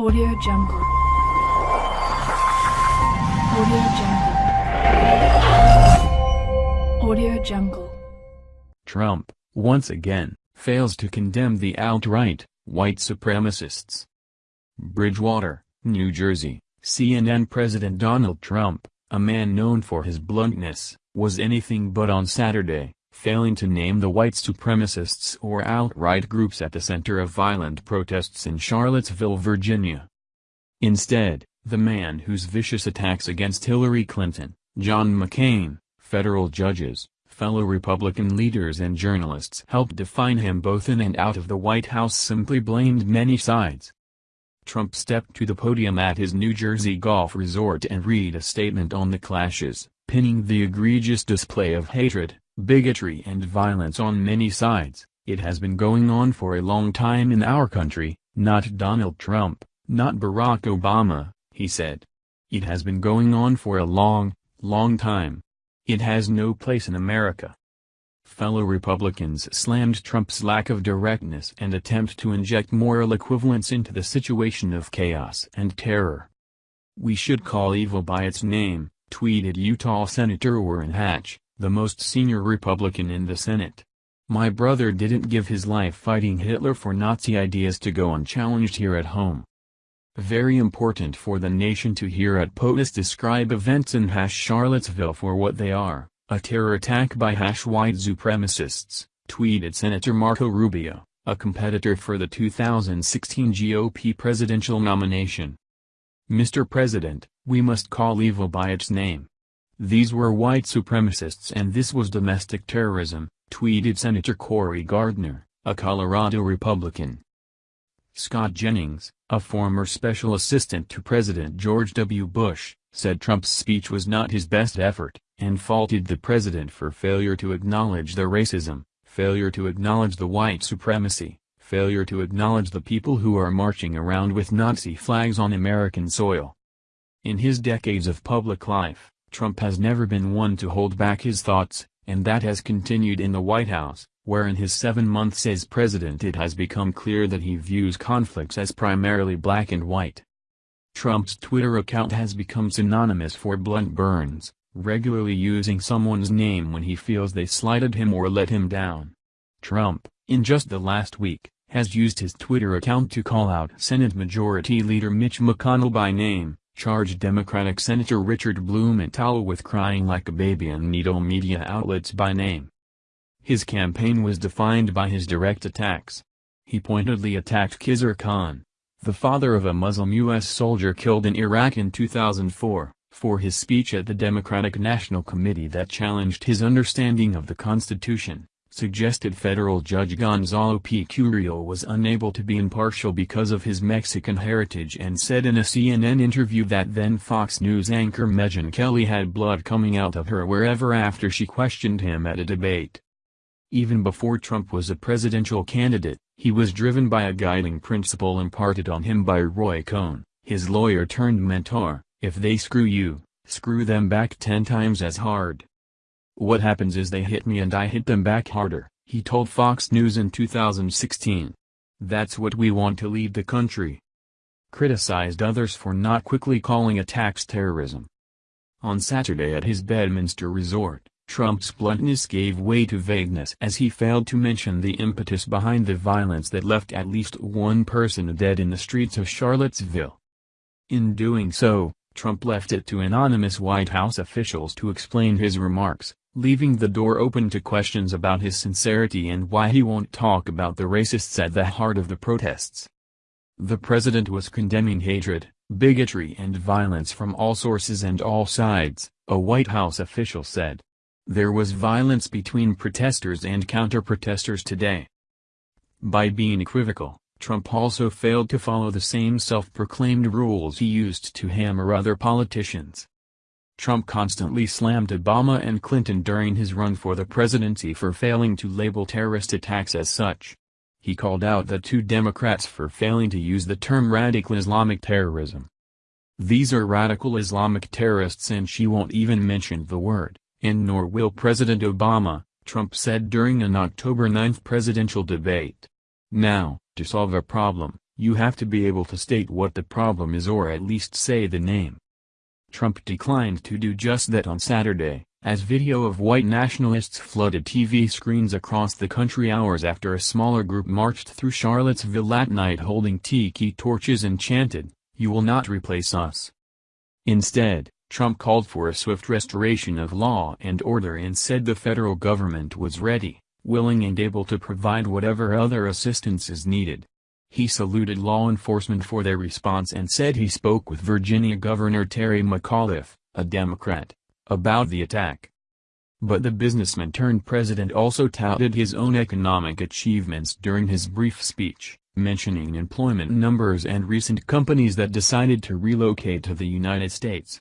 Audio Jungle. Audio Jungle. Audio Jungle. Trump, once again, fails to condemn the alt-right, white supremacists. Bridgewater, New Jersey, CNN President Donald Trump, a man known for his bluntness, was anything but on Saturday, failing to name the white supremacists or alt-right groups at the center of violent protests in Charlottesville, Virginia. Instead, the man whose vicious attacks against Hillary Clinton, John McCain, federal judges, fellow Republican leaders and journalists helped define him both in and out of the White House simply blamed many sides. Trump stepped to the podium at his New Jersey golf resort and read a statement on the clashes, pinning the egregious display of hatred, bigotry and violence on many sides. It has been going on for a long time in our country, not Donald Trump, not Barack Obama, he said. It has been going on for a long, long time. It has no place in America. Fellow Republicans slammed Trump's lack of directness and attempt to inject moral equivalence into the situation of chaos and terror. We should call evil by its name, tweeted Utah Senator Orrin Hatch, the most senior Republican in the Senate. My brother didn't give his life fighting Hitler for Nazi ideas to go unchallenged here at home. Very important for the nation to hear at POTUS describe events in Hash Charlottesville for what they are, a terror attack by Hash white supremacists, tweeted Senator Marco Rubio, a competitor for the 2016 GOP presidential nomination. Mr. President, we must call evil by its name. These were white supremacists and this was domestic terrorism, tweeted Senator Cory Gardner, a Colorado Republican. Scott Jennings, a former special assistant to President George W. Bush, said Trump's speech was not his best effort, and faulted the president for failure to acknowledge the racism, failure to acknowledge the white supremacy, failure to acknowledge the people who are marching around with Nazi flags on American soil. In his decades of public life, Trump has never been one to hold back his thoughts, and that has continued in the White House, where in his seven months as president it has become clear that he views conflicts as primarily black and white. Trump's Twitter account has become synonymous for blunt burns, regularly using someone's name when he feels they slighted him or let him down. Trump, in just the last week, has used his Twitter account to call out Senate Majority Leader Mitch McConnell by name, charged Democratic Senator Richard Blumenthal with crying like a baby and needle media outlets by name. His campaign was defined by his direct attacks. He pointedly attacked Khizr Khan, the father of a Muslim U.S. soldier killed in Iraq in 2004, for his speech at the Democratic National Committee that challenged his understanding of the Constitution suggested federal judge Gonzalo P. Curiel was unable to be impartial because of his Mexican heritage and said in a CNN interview that then Fox News anchor Megyn Kelly had blood coming out of her wherever after she questioned him at a debate. Even before Trump was a presidential candidate, he was driven by a guiding principle imparted on him by Roy Cohn, his lawyer turned mentor, if they screw you, screw them back ten times as hard. What happens is they hit me and I hit them back harder, he told Fox News in 2016. That's what we want to lead the country. Criticized others for not quickly calling attacks terrorism. On Saturday at his Bedminster resort, Trump's bluntness gave way to vagueness as he failed to mention the impetus behind the violence that left at least one person dead in the streets of Charlottesville. In doing so, Trump left it to anonymous White House officials to explain his remarks, leaving the door open to questions about his sincerity and why he won't talk about the racists at the heart of the protests. The president was condemning hatred, bigotry and violence from all sources and all sides, a White House official said. There was violence between protesters and counter-protesters today. By being equivocal, Trump also failed to follow the same self-proclaimed rules he used to hammer other politicians. Trump constantly slammed Obama and Clinton during his run for the presidency for failing to label terrorist attacks as such. He called out the two Democrats for failing to use the term radical Islamic terrorism. These are radical Islamic terrorists and she won't even mention the word, and nor will President Obama, Trump said during an October 9 presidential debate. Now, to solve a problem, you have to be able to state what the problem is or at least say the name. Trump declined to do just that on Saturday, as video of white nationalists flooded TV screens across the country hours after a smaller group marched through Charlottesville that night holding tiki torches and chanted, You will not replace us. Instead, Trump called for a swift restoration of law and order and said the federal government was ready, willing and able to provide whatever other assistance is needed. He saluted law enforcement for their response and said he spoke with Virginia Governor Terry McAuliffe, a Democrat, about the attack. But the businessman turned president also touted his own economic achievements during his brief speech, mentioning employment numbers and recent companies that decided to relocate to the United States.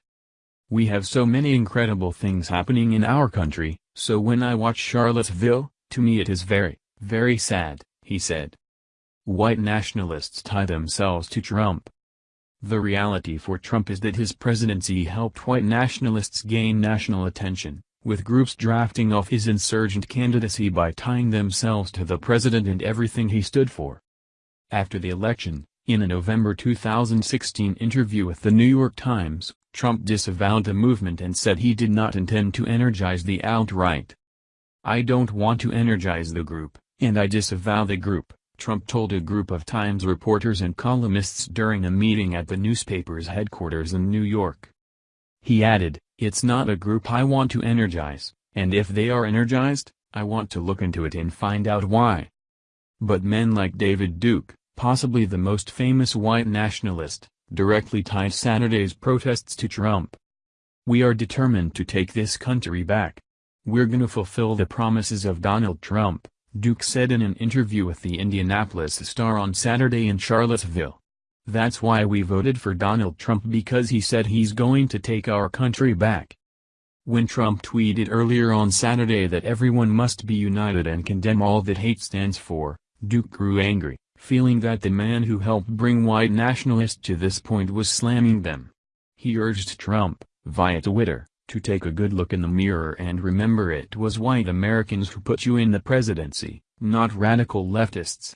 We have so many incredible things happening in our country, so when I watch Charlottesville, to me it is very, very sad, he said. White nationalists tie themselves to Trump. The reality for Trump is that his presidency helped white nationalists gain national attention, with groups drafting off his insurgent candidacy by tying themselves to the president and everything he stood for. After the election, in a November 2016 interview with the New York Times, Trump disavowed the movement and said he did not intend to energize the alt-right. I don't want to energize the group, and I disavow the group, Trump told a group of Times reporters and columnists during a meeting at the newspaper's headquarters in New York. He added, It's not a group I want to energize, and if they are energized, I want to look into it and find out why. But men like David Duke, possibly the most famous white nationalist, directly tied Saturday's protests to Trump. We are determined to take this country back. We're gonna fulfill the promises of Donald Trump, Duke said in an interview with the Indianapolis Star on Saturday in Charlottesville. That's why we voted for Donald Trump because he said he's going to take our country back. When Trump tweeted earlier on Saturday that everyone must be united and condemn all that hate stands for, Duke grew angry feeling that the man who helped bring white nationalists to this point was slamming them. He urged Trump, via Twitter, to take a good look in the mirror and remember it was white Americans who put you in the presidency, not radical leftists.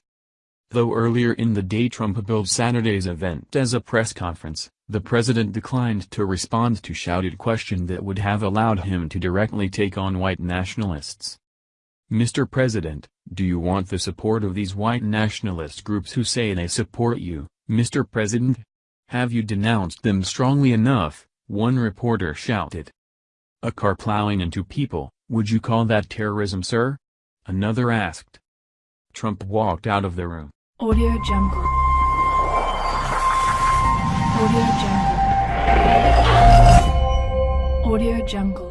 Though earlier in the day Trump billed Saturday's event as a press conference, the president declined to respond to shouted question that would have allowed him to directly take on white nationalists. Mr. President, do you want the support of these white nationalist groups who say they support you, Mr. President? Have you denounced them strongly enough? One reporter shouted. A car plowing into people, would you call that terrorism sir? Another asked. Trump walked out of the room. Audio Jungle. Audio Jungle. Audio Jungle.